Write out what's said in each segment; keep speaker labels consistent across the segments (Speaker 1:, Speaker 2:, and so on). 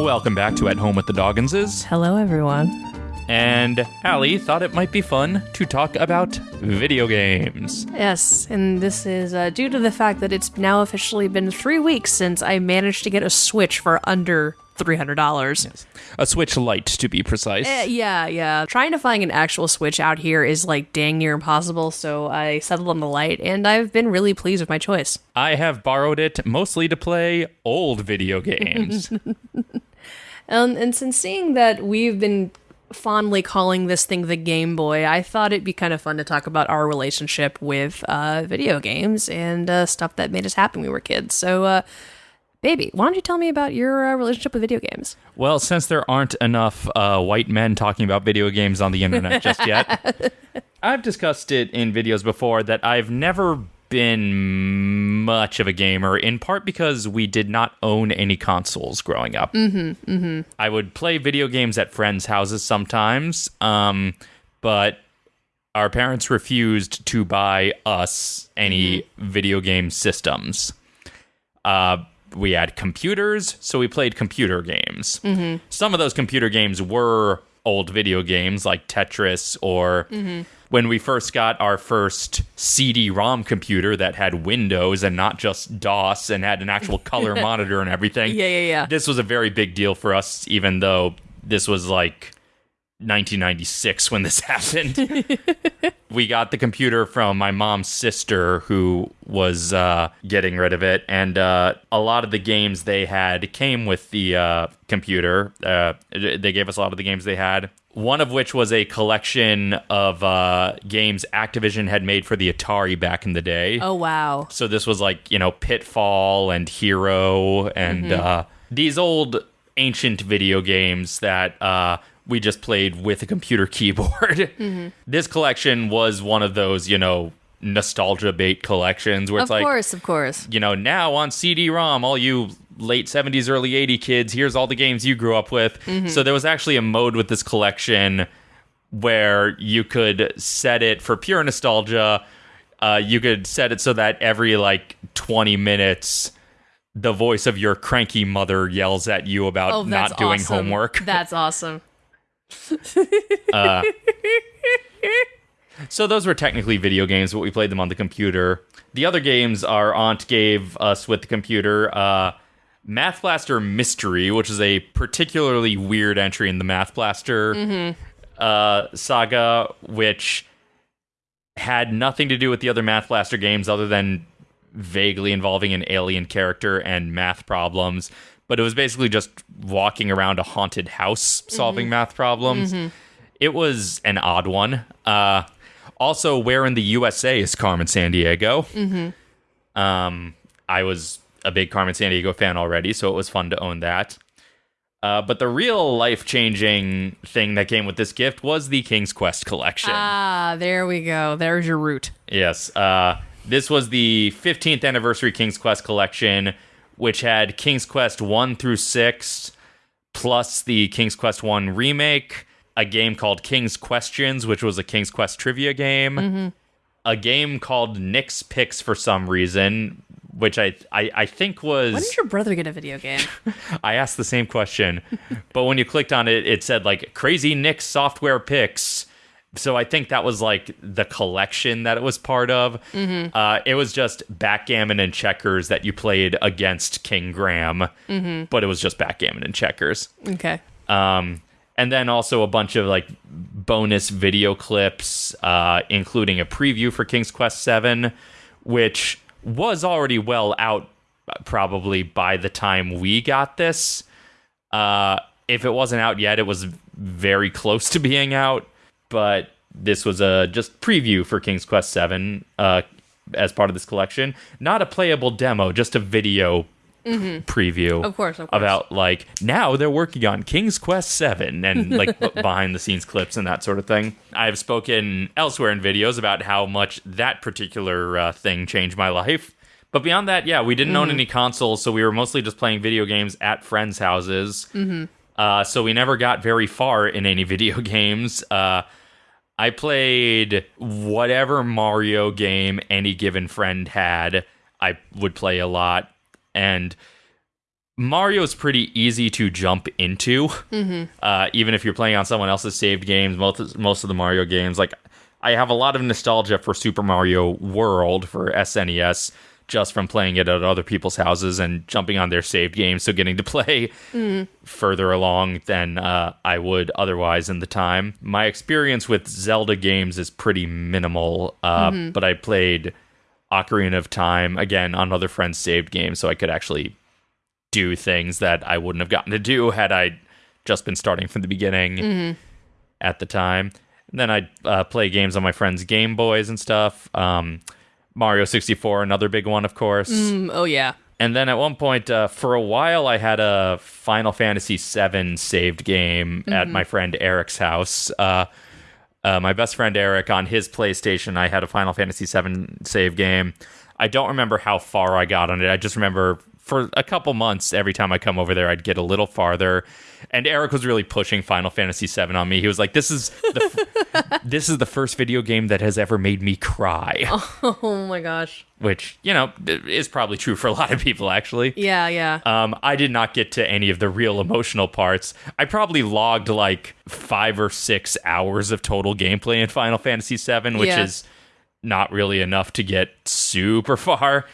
Speaker 1: Welcome back to At Home with the Dogginses.
Speaker 2: Hello, everyone.
Speaker 1: And Allie thought it might be fun to talk about video games.
Speaker 2: Yes, and this is uh, due to the fact that it's now officially been three weeks since I managed to get a Switch for under $300.
Speaker 1: A Switch Lite, to be precise.
Speaker 2: Eh, yeah, yeah. Trying to find an actual Switch out here is like dang near impossible, so I settled on the Lite, and I've been really pleased with my choice.
Speaker 1: I have borrowed it mostly to play old video games.
Speaker 2: Um, and since seeing that we've been fondly calling this thing the Game Boy, I thought it'd be kind of fun to talk about our relationship with uh, video games and uh, stuff that made us happy when we were kids. So, uh, baby, why don't you tell me about your uh, relationship with video games?
Speaker 1: well, since there aren't enough uh, white men talking about video games on the internet just yet, I've discussed it in videos before that I've never been much of a gamer, in part because we did not own any consoles growing up. Mm-hmm, mm-hmm. I would play video games at friends' houses sometimes, um, but our parents refused to buy us any video game systems. Uh, we had computers, so we played computer games. Some of those computer games were old video games like Tetris or when we first got our first CD-ROM computer that had Windows and not just DOS and had an actual color monitor and everything.
Speaker 2: Yeah, yeah, yeah.
Speaker 1: This was a very big deal for us even though this was like 1996 when this happened. we got the computer from my mom's sister who was uh, getting rid of it. And uh, a lot of the games they had came with the uh, computer. Uh, they gave us a lot of the games they had. One of which was a collection of uh, games activision had made for the atari back in the day.
Speaker 2: Oh, wow.
Speaker 1: so this was like you know pitfall and hero and uh, these old ancient video games that uh, we just played with a computer keyboard this collection was one of those you know nostalgia bait collections where
Speaker 2: Of
Speaker 1: it's like of
Speaker 2: course, of course.
Speaker 1: you know now on cd-rom all you late 70s early 80 kids here's all the games you grew up with so there was actually a mode with this collection where you could set it for pure nostalgia. Uh, you could set it so that every like 20 minutes, the voice of your cranky mother yells at you about
Speaker 2: Oh,
Speaker 1: not doing
Speaker 2: awesome.
Speaker 1: homework.
Speaker 2: That's awesome.
Speaker 1: So those were technically video games, but we played them on the computer. The other games our aunt gave us with the computer. Uh, Math Blaster Mystery, which is a particularly weird entry in the Math Blaster uh, saga, which had nothing to do with the other Math Blaster games other than vaguely involving an alien character and math problems. But it was basically just walking around a haunted house solving math problems. It was an odd one. Uh, also, where in the USA is Carmen Sandiego? Um, I was a big Carmen Sandiego fan already, so it was fun to own that. Uh, but the real life changing thing that came with this gift was the King's Quest collection.
Speaker 2: Ah, there we go. There's your root.
Speaker 1: Yes. Uh, this was the 15th anniversary King's Quest collection, which had King's Quest 1 through 6, plus the King's Quest 1 remake, a game called King's Questions, which was a King's Quest trivia game, a game called Nick's Picks for some reason, which I, I, I think was.
Speaker 2: When did your brother get a video game?
Speaker 1: I asked the same question, but when you clicked on it, it said like Crazy Nick's software picks. So I think that was like the collection that it was part of. Uh, it was just backgammon and checkers that you played against King Graham, but it was just backgammon and checkers.
Speaker 2: okay.
Speaker 1: Um, and then also a bunch of like bonus video clips, uh, including a preview for King's Quest VII, which was already well out uh, probably by the time we got this. Uh, if it wasn't out yet, it was very close to being out. But this was a just preview for King's Quest VII uh, as part of this collection, not a playable demo, just a video preview
Speaker 2: Of course, of course.
Speaker 1: about like now they're working on King's Quest 7 and like behind the scenes clips and that sort of thing. I've spoken elsewhere in videos about how much that particular uh, thing changed my life. But beyond that, yeah, we didn't own any consoles, so we were mostly just playing video games at friends' houses. Uh, so we never got very far in any video games. Uh, I played whatever Mario game any given friend had. I would play a lot, and Mario's pretty easy to jump into, uh, even if you're playing on someone else's saved games. Most most of the Mario games, like I have a lot of nostalgia for Super Mario World for SNES, just from playing it at other people's houses and jumping on their saved games. So getting to play further along than uh, I would otherwise in the time. My experience with Zelda games is pretty minimal, uh, but I played Ocarina of Time again on other friends' saved games, so I could actually do things that I wouldn't have gotten to do had I just been starting from the beginning at the time. And then I'd uh, play games on my friends' Game Boys and stuff. Um, Mario 64, another big one, of course.
Speaker 2: Mm, oh yeah.
Speaker 1: And then at one point, uh, for a while, I had a Final Fantasy VII saved game at my friend Eric's house. Uh, uh, my best friend Eric on his PlayStation, I had a Final Fantasy VII save game. I don't remember how far I got on it. I just remember for a couple months, every time I come over there, I'd get a little farther. And Eric was really pushing Final Fantasy VII on me. He was like, "This is the f- this is the first video game that has ever made me cry,"
Speaker 2: Oh my gosh.
Speaker 1: which you know is probably true for a lot of people, actually.
Speaker 2: Yeah, yeah.
Speaker 1: Um, I did not get to any of the real emotional parts. I probably logged like five or six hours of total gameplay in Final Fantasy VII, which
Speaker 2: Yeah.
Speaker 1: is not really enough to get super far.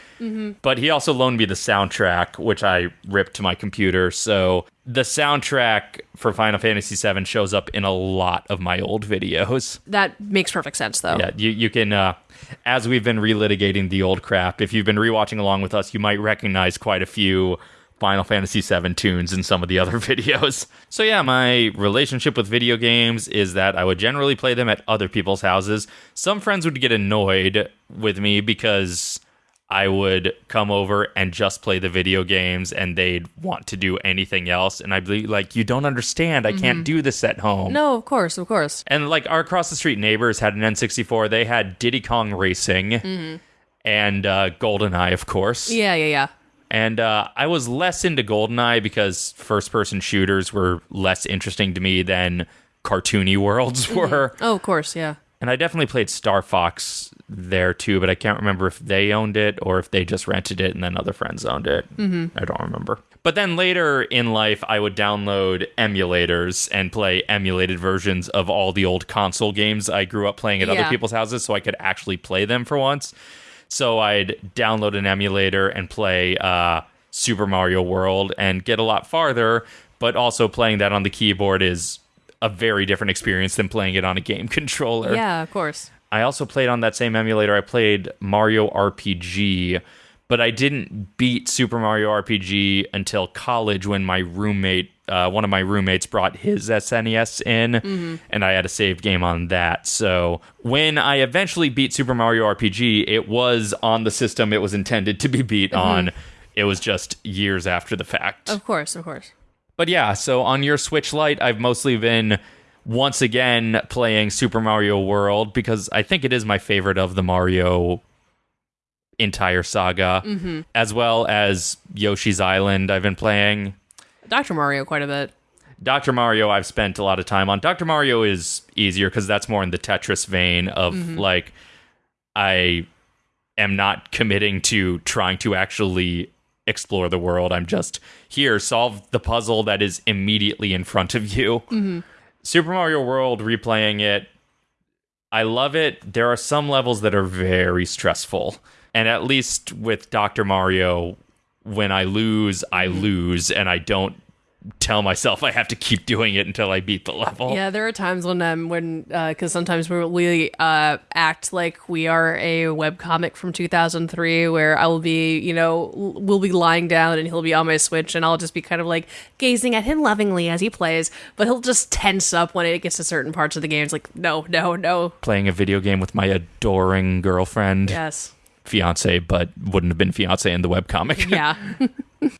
Speaker 1: But he also loaned me the soundtrack, which I ripped to my computer. So the soundtrack for Final Fantasy VII shows up in a lot of my old videos.
Speaker 2: that makes perfect sense though.
Speaker 1: Yeah, you, you can, uh, as we've been relitigating the old crap, if you've been rewatching along with us, you might recognize quite a few Final Fantasy VII tunes in some of the other videos. So, yeah, my relationship with video games is that I would generally play them at other people's houses. Some friends would get annoyed with me because I would come over and just play the video games and they'd want to do anything else. And I'd be like, you don't understand. I can't do this at home.
Speaker 2: No, of course, of course.
Speaker 1: And like our across the street neighbors had an N64. They had Diddy Kong Racing and uh, GoldenEye, of course.
Speaker 2: Yeah, yeah, yeah.
Speaker 1: And uh, I was less into GoldenEye because first person shooters were less interesting to me than cartoony worlds were.
Speaker 2: Oh, of course, yeah.
Speaker 1: And I definitely played Star Fox there too, but I can't remember if they owned it or if they just rented it and then other friends owned it. Mm-hmm. I don't remember. But then later in life, I would download emulators and play emulated versions of all the old console games I grew up playing at other people's houses so I could actually play them for once. So I'd download an emulator and play uh, Super Mario World and get a lot farther, but also playing that on the keyboard is a very different experience than playing it on a game controller.
Speaker 2: Yeah, of course.
Speaker 1: I also played on that same emulator. I played Mario RPG, but I didn't beat Super Mario RPG until college when my roommate, uh, one of my roommates, brought his SNES in, and I had a saved game on that. So when I eventually beat Super Mario RPG, it was on the system it was intended to be beat on. It was just years after the fact.
Speaker 2: Of course, of course.
Speaker 1: But yeah, so on your Switch Lite, I've mostly been once again playing Super Mario World because I think it is my favorite of the Mario entire saga, mm-hmm. as well as Yoshi's Island. I've been playing.
Speaker 2: Dr. Mario quite a bit.
Speaker 1: Dr. Mario, I've spent a lot of time on. Dr. Mario is easier because that's more in the Tetris vein of mm-hmm. like, I am not committing to trying to actually explore the world. I'm just here, solve the puzzle that is immediately in front of you. Mm-hmm. Super Mario World, replaying it, I love it. There are some levels that are very stressful. And at least with Dr. Mario, when I lose, I lose, and I don't tell myself I have to keep doing it until I beat the level.
Speaker 2: Yeah, there are times when um when because sometimes we we uh act like we are a webcomic from 2003 where I will be you know we'll be lying down and he'll be on my switch and I'll just be kind of like gazing at him lovingly as he plays, but he'll just tense up when it gets to certain parts of the game. It's like no, no, no.
Speaker 1: Playing a video game with my adoring girlfriend,
Speaker 2: Yes.
Speaker 1: Fiance, but wouldn't have been fiance in the webcomic.
Speaker 2: Yeah.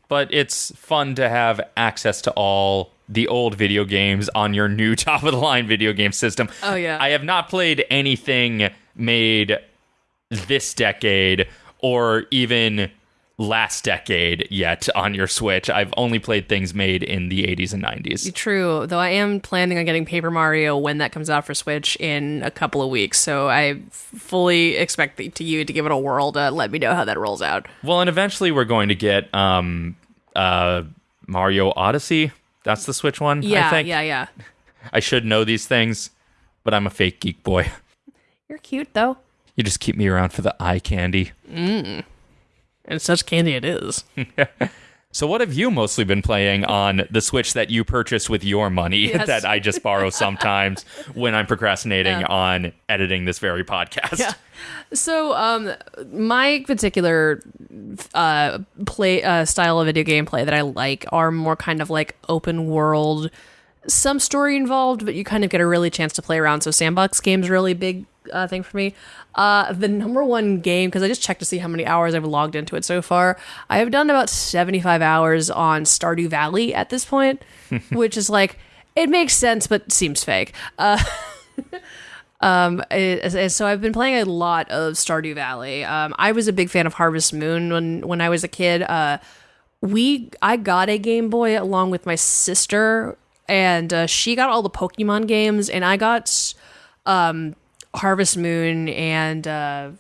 Speaker 1: but it's fun to have access to all the old video games on your new top of the line video game system.
Speaker 2: Oh, yeah.
Speaker 1: I have not played anything made this decade or even last decade yet on your Switch. I've only played things made in the 80s and 90s.
Speaker 2: True, though I am planning on getting Paper Mario when that comes out for Switch in a couple of weeks, so I fully expect the- to you to give it a whirl to let me know how that rolls out.
Speaker 1: Well, and eventually we're going to get um uh, Mario Odyssey. That's the Switch one.
Speaker 2: Yeah,
Speaker 1: I think.
Speaker 2: yeah, yeah.
Speaker 1: I should know these things, but I'm a fake geek boy.
Speaker 2: You're cute though,
Speaker 1: You just keep me around for the eye candy.
Speaker 2: And such candy it is.
Speaker 1: So, what have you mostly been playing on the Switch that you purchased with your money
Speaker 2: Yes.
Speaker 1: that I just borrow sometimes when I'm procrastinating on editing this very podcast?
Speaker 2: Yeah. So, um, my particular uh, play uh, style of video game play that I like are more kind of like open world, some story involved, but you kind of get a really chance to play around. So, sandbox games really big uh, thing for me. Uh, the number one game because I just checked to see how many hours I've logged into it so far. I have done about seventy five hours on Stardew Valley at this point, which is like it makes sense but seems fake. Uh, Um, it- so I've been playing a lot of Stardew Valley. Um, I was a big fan of Harvest Moon when when I was a kid. Uh, we I got a Game Boy along with my sister, and uh, she got all the Pokemon games, and I got um, Harvest Moon and uh,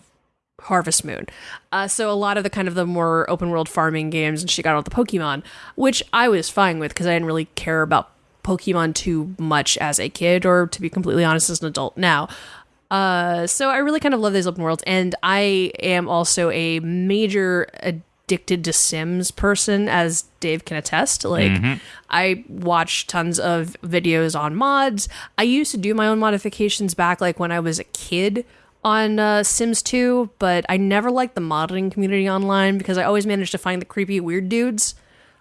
Speaker 2: Harvest Moon. Uh, so a lot of the kind of the more open world farming games, and she got all the Pokemon, which I was fine with because I didn't really care about Pokemon too much as a kid, or to be completely honest, as an adult now. Uh, so I really kind of love these open worlds, and I am also a major addicted to Sims person, as Dave can attest. Like, I watch tons of videos on mods. I used to do my own modifications back, like when I was a kid on uh, Sims 2, but I never liked the modding community online because I always managed to find the creepy weird dudes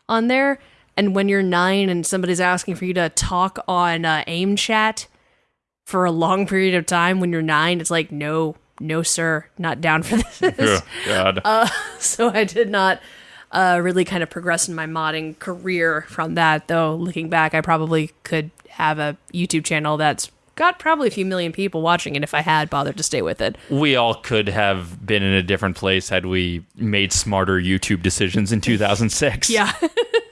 Speaker 2: on there. And when you're nine and somebody's asking for you to talk on uh, AIM chat for a long period of time when you're nine, it's like, no, no, sir, not down for this.
Speaker 1: God.
Speaker 2: so I did not uh, really kind of progress in my modding career from that. Though looking back, I probably could have a YouTube channel that's got probably a few million people watching it if I had bothered to stay with it.
Speaker 1: we all could have been in a different place had we made smarter YouTube decisions in 2006.
Speaker 2: Yeah.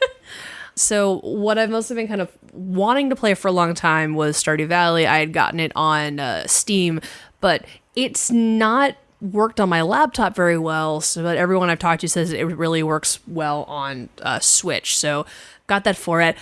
Speaker 2: so what I've mostly been kind of wanting to play for a long time was Stardew Valley. I had gotten it on uh, Steam, but it's not worked on my laptop very well. So, but everyone I've talked to says it really works well on uh, Switch. So, got that for it.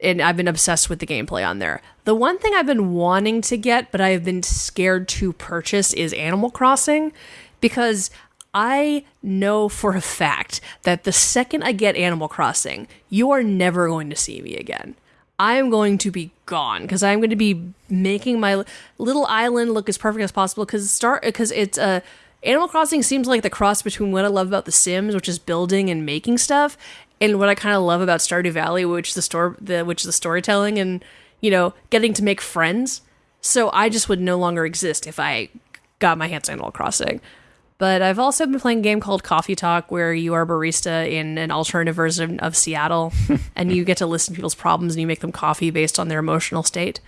Speaker 2: And I've been obsessed with the gameplay on there. The one thing I've been wanting to get, but I've been scared to purchase, is Animal Crossing because I know for a fact that the second I get Animal Crossing, you are never going to see me again. I am going to be gone because I'm going to be making my little island look as perfect as possible. Because start because it's a uh, Animal Crossing seems like the cross between what I love about The Sims, which is building and making stuff, and what I kind of love about Stardew Valley, which the store, the which the storytelling and you know getting to make friends. So I just would no longer exist if I got my hands on Animal Crossing. But I've also been playing a game called Coffee Talk, where you are a barista in an alternative version of Seattle, and you get to listen to people's problems and you make them coffee based on their emotional state.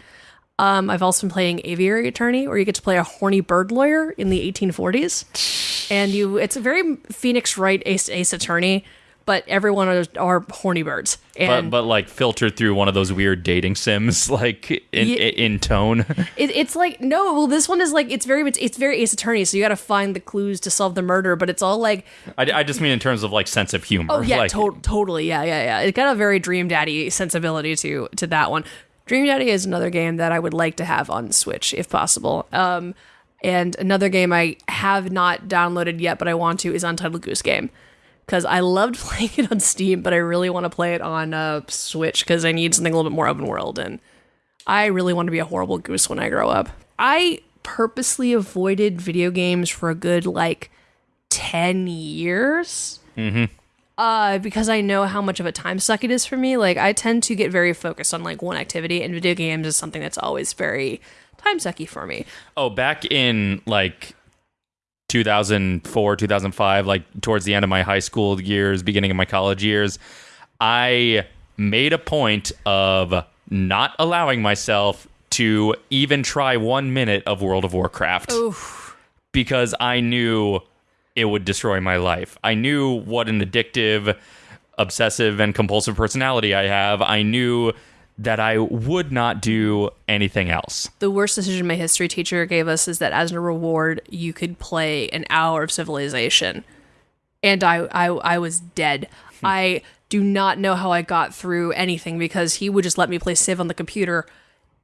Speaker 2: Um, I've also been playing Aviary Attorney, where you get to play a horny bird lawyer in the 1840s, and you it's a very Phoenix Wright Ace, Ace Attorney, but everyone are, are horny birds.
Speaker 1: But,
Speaker 2: And
Speaker 1: but like filtered through one of those weird dating sims, like in,
Speaker 2: Ye-
Speaker 1: in tone.
Speaker 2: It, it's like no, well, this one is like it's very it's, it's very Ace Attorney, so you got to find the clues to solve the murder, but it's all like
Speaker 1: I, I just mean in terms of like sense of humor.
Speaker 2: oh yeah,
Speaker 1: like,
Speaker 2: to- totally, yeah, yeah, yeah. It got a very Dream Daddy sensibility to to that one. Dream Daddy is another game that I would like to have on Switch if possible. Um, and another game I have not downloaded yet, but I want to is Untitled Goose Game because I loved playing it on Steam, but I really want to play it on uh, Switch because I need something a little bit more open world and. I really want to be a horrible goose when I grow up. I purposely avoided video games for a good like 10 years. Mm-hmm. Uh, because I know how much of a time suck it is for me. Like, I tend to get very focused on like one activity, and video games is something that's always very time sucky for me.
Speaker 1: Oh, back in like 2004, 2005, like towards the end of my high school years, beginning of my college years, I made a point of not allowing myself to even try one minute of World of Warcraft because I knew it would destroy my life. I knew what an addictive, obsessive, and compulsive personality I have. I knew that I would not do anything else.
Speaker 2: The worst decision my history teacher gave us is that as a reward, you could play an hour of Civilization, and I I, I was dead. Hmm. I do not know how I got through anything because he would just let me play Civ on the computer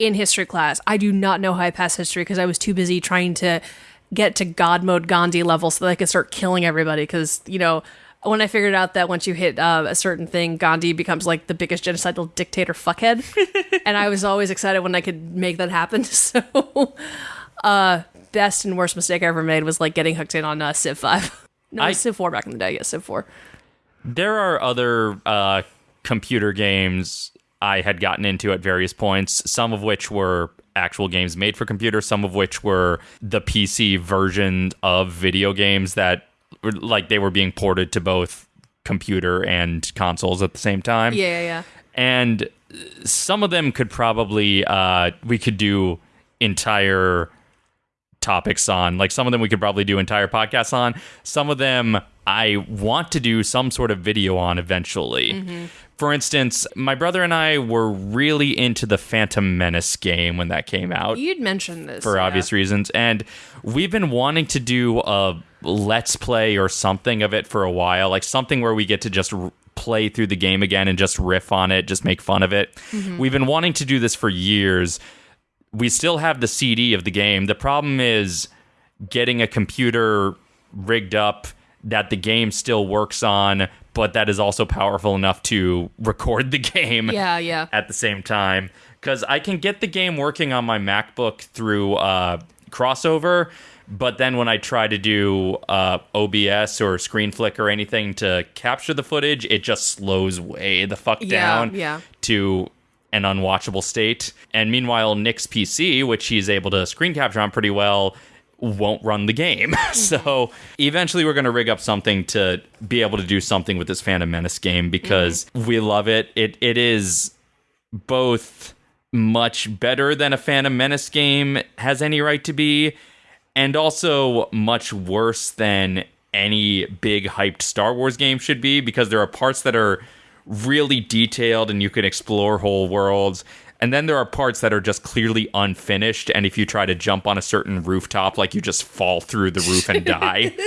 Speaker 2: in history class. I do not know how I passed history because I was too busy trying to get to God mode Gandhi level so that I could start killing everybody. Because, you know, when I figured out that once you hit uh, a certain thing, Gandhi becomes like the biggest genocidal dictator fuckhead. and I was always excited when I could make that happen. So, uh, best and worst mistake I ever made was like getting hooked in on uh, Civ 5. No,
Speaker 1: I-
Speaker 2: Civ 4 back in the day. Yeah, Civ 4.
Speaker 1: There are other uh, computer games I had gotten into at various points, some of which were actual games made for computer, some of which were the PC version of video games that like they were being ported to both computer and consoles at the same time.
Speaker 2: Yeah, yeah, yeah.
Speaker 1: and some of them could probably uh we could do entire topics on like some of them we could probably do entire podcasts on some of them i want to do some sort of video on eventually for instance my brother and i were really into the phantom menace game when that came out
Speaker 2: You'd mentioned this.
Speaker 1: for
Speaker 2: yeah.
Speaker 1: obvious reasons. And we've been wanting to do a let's play or something of it for a while, like something where we get to just r- play through the game again and just riff on it, just make fun of it. Mm-hmm. We've been wanting to do this for years. We still have the CD of the game. The problem is getting a computer rigged up that the game still works on, but that is also powerful enough to record the game
Speaker 2: Yeah, yeah.
Speaker 1: at the same time because I can get the game working on my MacBook through uh, crossover, but then when I try to do uh, OBS or Screenflick or anything to capture the footage, it just slows way the fuck
Speaker 2: Yeah,
Speaker 1: down
Speaker 2: yeah.
Speaker 1: to an unwatchable state. And meanwhile, Nick's PC, which he's able to screen capture on pretty well, won't run the game. so eventually, we're going to rig up something to be able to do something with this Phantom Menace game because mm-hmm. we love it. It it is both much better than a Phantom Menace game has any right to be, and also much worse than any big hyped Star Wars game should be because there are parts that are really detailed and you can explore whole worlds. And then there are parts that are just clearly unfinished. And if you try to jump on a certain rooftop, like you just fall through the roof and die.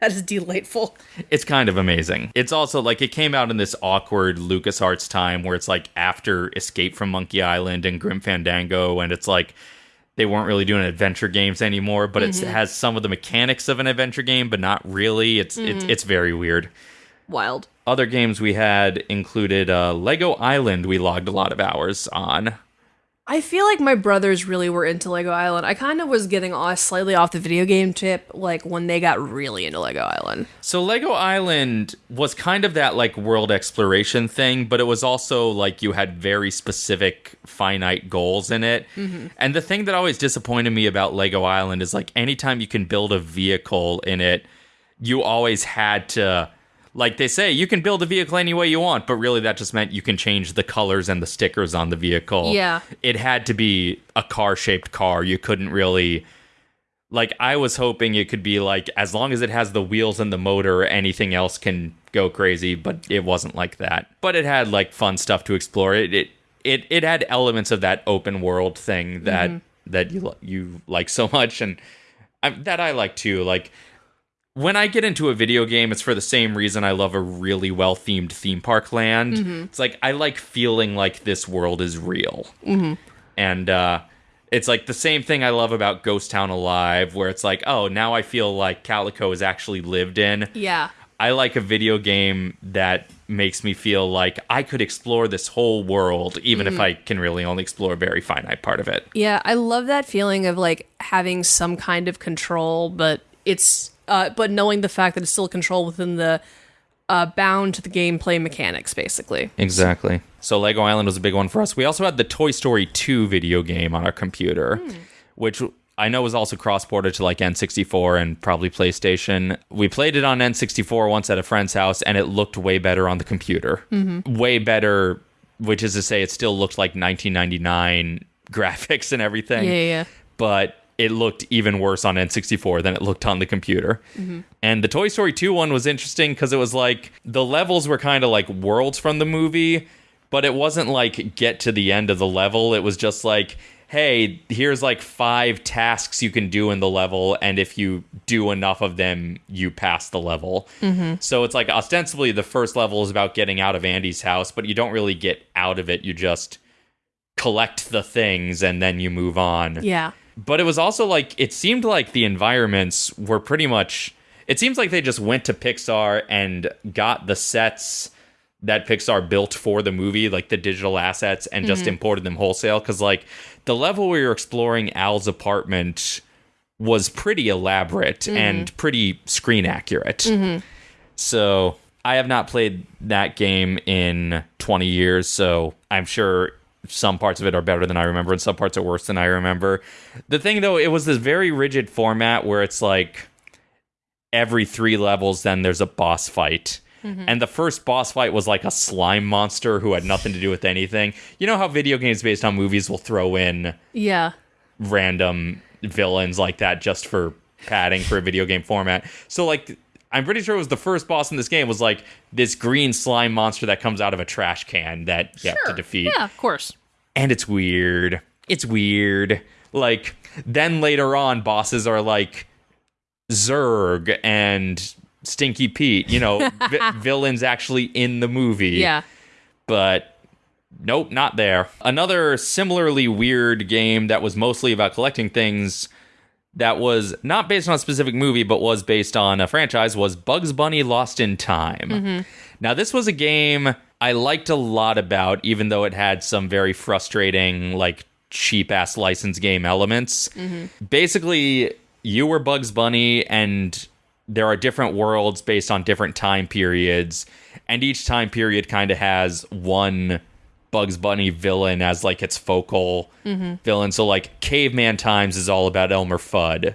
Speaker 2: That is delightful.
Speaker 1: it's kind of amazing. It's also like it came out in this awkward LucasArts time where it's like after Escape from Monkey Island and Grim Fandango, and it's like they weren't really doing adventure games anymore, but it mm-hmm. has some of the mechanics of an adventure game, but not really. It's it's mm-hmm. it's very weird.
Speaker 2: Wild.
Speaker 1: Other games we had included uh, Lego Island. We logged a lot of hours on.
Speaker 2: I feel like my brothers really were into Lego Island. I kind of was getting off, slightly off the video game tip, like when they got really into Lego Island.
Speaker 1: So Lego Island was kind of that like world exploration thing, but it was also like you had very specific finite goals in it. And the thing that always disappointed me about Lego Island is like anytime you can build a vehicle in it, you always had to like they say you can build a vehicle any way you want, but really that just meant you can change the colors and the stickers on the vehicle.
Speaker 2: Yeah.
Speaker 1: It had to be a car-shaped car. You couldn't really like I was hoping it could be like as long as it has the wheels and the motor, anything else can go crazy, but it wasn't like that. But it had like fun stuff to explore. It it it, it had elements of that open world thing that mm-hmm. that you you like so much and I, that I like too. Like when I get into a video game, it's for the same reason I love a really well themed theme park land. Mm-hmm. It's like I like feeling like this world is real. Mm-hmm. And uh, it's like the same thing I love about Ghost Town Alive, where it's like, oh, now I feel like Calico is actually lived in.
Speaker 2: Yeah.
Speaker 1: I like a video game that makes me feel like I could explore this whole world, even if mm-hmm. I can really only explore a very finite part of it.
Speaker 2: Yeah, I love that feeling of like having some kind of control, but it's uh but knowing the fact that it's still control within the uh bound to the gameplay mechanics basically.
Speaker 1: Exactly. So Lego Island was a big one for us. We also had the Toy Story 2 video game on our computer, which I know was also cross-ported to like N64 and probably PlayStation. We played it on N64 once at a friend's house and it looked way better on the computer. Way better, which is to say it still looked like 1999 graphics and everything
Speaker 2: Yeah, yeah, yeah.
Speaker 1: but it looked even worse on N64 than it looked on the computer. Mm-hmm. And the Toy Story 2 one was interesting because it was like the levels were kind of like worlds from the movie, but it wasn't like get to the end of the level. It was just like, hey, here's like five tasks you can do in the level, and if you do enough of them, you pass the level. Mm-hmm. So it's like ostensibly the first level is about getting out of Andy's house, but you don't really get out of it. You just collect the things and then you move on.
Speaker 2: Yeah.
Speaker 1: But it was also like it seemed like the environments were pretty much it seems like they just went to Pixar and got the sets that Pixar built for the movie, like the digital assets, and just mm-hmm. imported them wholesale. Cause like the level where you're exploring Al's apartment was pretty elaborate mm-hmm. and pretty screen accurate. Mm-hmm. So I have not played that game in 20 years, so I'm sure some parts of it are better than I remember and some parts are worse than I remember. The thing though, it was this very rigid format where it's like every three levels, then there's a boss fight. Mm-hmm. And the first boss fight was like a slime monster who had nothing to do with anything. You know how video games based on movies will throw in
Speaker 2: Yeah.
Speaker 1: random villains like that just for padding for a video game format. So like I'm pretty sure it was the first boss in this game was like this green slime monster that comes out of a trash can that you have to defeat.
Speaker 2: Yeah, of course.
Speaker 1: And it's weird. It's weird. Like then later on bosses are like Zurg and Stinky Pete, you know, vi- villains actually in the movie
Speaker 2: Yeah.
Speaker 1: but nope, not there. Another similarly weird game that was mostly about collecting things that was not based on a specific movie but was based on a franchise was Bugs Bunny Lost in Time. Mm-hmm. Now, this was a game I liked a lot about, even though it had some very frustrating, like cheap ass license game elements. Mm-hmm. Basically, you were Bugs Bunny, and there are different worlds based on different time periods, and each time period kind of has one Bugs Bunny villain as like its focal villain. So like Caveman Times is all about Elmer Fudd.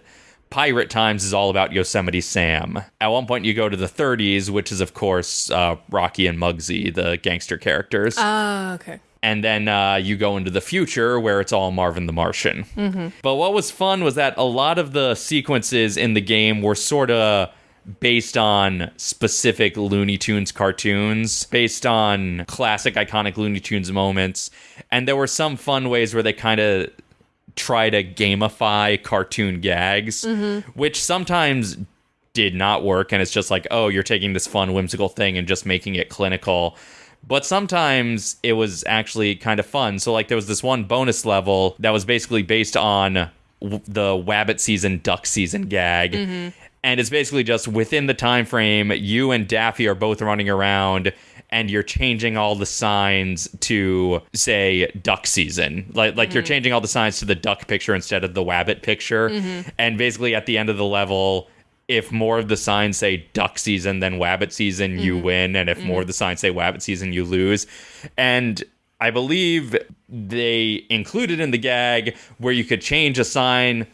Speaker 1: Pirate Times is all about Yosemite Sam. At one point, you go to the 30s, which is of course uh, Rocky and Muggsy, the gangster characters
Speaker 2: Oh, okay.
Speaker 1: and then uh, you go into the future where it's all Marvin the Martian. But what was fun was that a lot of the sequences in the game were sort of based on specific Looney Tunes cartoons, based on classic iconic Looney Tunes moments, and there were some fun ways where they kind of try to gamify cartoon gags, mm-hmm. which sometimes did not work. And it's just like oh you're taking this fun whimsical thing and just making it clinical. But sometimes it was actually kind of fun. So like there was this one bonus level that was basically based on w- the wabbit season duck season gag mm-hmm. And it's basically just within the time frame you and daffy are both running around and you're changing all the signs to say duck season. Like like you're mm-hmm. changing all the signs to the duck picture instead of the wabbit picture. Mm-hmm. And basically at the end of the level if more of the signs say duck season than wabbit season, you mm-hmm. win, and if more of the signs say wabbit season, you lose. And I believe they included in the gag where you could change a sign.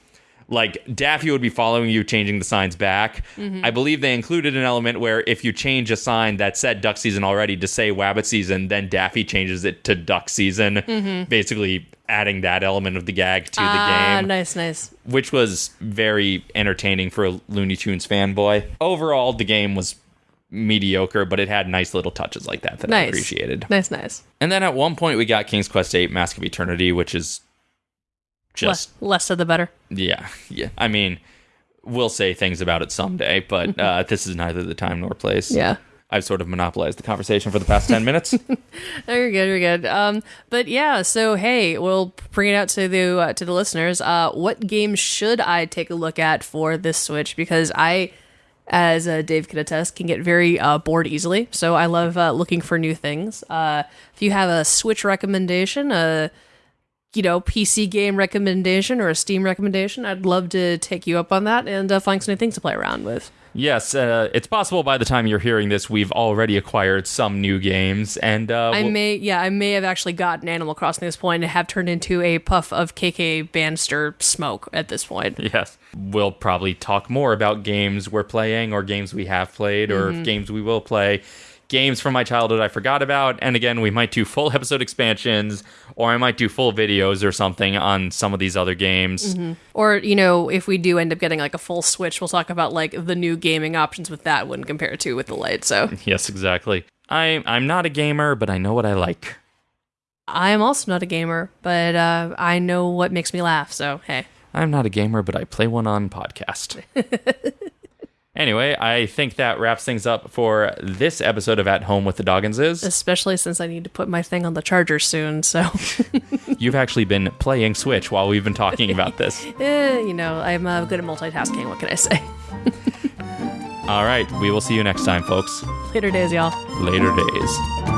Speaker 1: Like Daffy would be following you, changing the signs back. I believe they included an element where if you change a sign that said duck season already to say wabbit season, then Daffy changes it to duck season, basically adding that element of the gag to the
Speaker 2: Ah,
Speaker 1: game
Speaker 2: nice, nice.
Speaker 1: which was very entertaining for a Looney Tunes fanboy. Overall, the game was mediocre, but it had nice little touches like that that I appreciated.
Speaker 2: Nice, nice.
Speaker 1: And then at one point, we got King's Quest VIII: Mask of Eternity, which is just
Speaker 2: less, less of the better.
Speaker 1: yeah, yeah. I mean, we'll say things about it someday, but uh, this is neither the time nor place.
Speaker 2: Yeah.
Speaker 1: I've sort of monopolized the conversation for the past ten minutes.
Speaker 2: You're good. You're good. Um, but yeah. So hey, we'll bring it out to the uh, to the listeners. Uh, what games should I take a look at for this Switch? Because I, as uh, Dave can attest, can get very uh, bored easily. So I love uh, looking for new things. Uh, if you have a Switch recommendation, a you know PC game recommendation or a Steam recommendation, I'd love to take you up on that and uh, find some new things to play around with.
Speaker 1: yes, uh, it's possible by the time you're hearing this, we've already acquired some new games, and uh,
Speaker 2: I
Speaker 1: we'll-
Speaker 2: may, yeah, I may have actually gotten Animal Crossing at this point and have turned into a puff of KK Bannister smoke at this point.
Speaker 1: Yes. We'll probably talk more about games we're playing or games we have played or games we will play. Games from my childhood I forgot about. And again, we might do full episode expansions or I might do full videos or something on some of these other games.
Speaker 2: Or, you know, if we do end up getting like a full Switch, we'll talk about like the new gaming options with that when compared to with the Lite. So,
Speaker 1: Yes, exactly. I I'm not a gamer, but I know what I like.
Speaker 2: I am also not a gamer, but uh, I know what makes me laugh. So hey,
Speaker 1: I'm not a gamer, but I play one on podcast. anyway, I think that wraps things up for this episode of At Home with the Dogginses.
Speaker 2: especially since I need to put my thing on the charger soon. So
Speaker 1: You've actually been playing Switch while we've been talking about this.
Speaker 2: eh, you know, I'm uh, good at multitasking. What can I say?
Speaker 1: All right, we will see you next time, folks.
Speaker 2: Later days, y'all.
Speaker 1: Later days.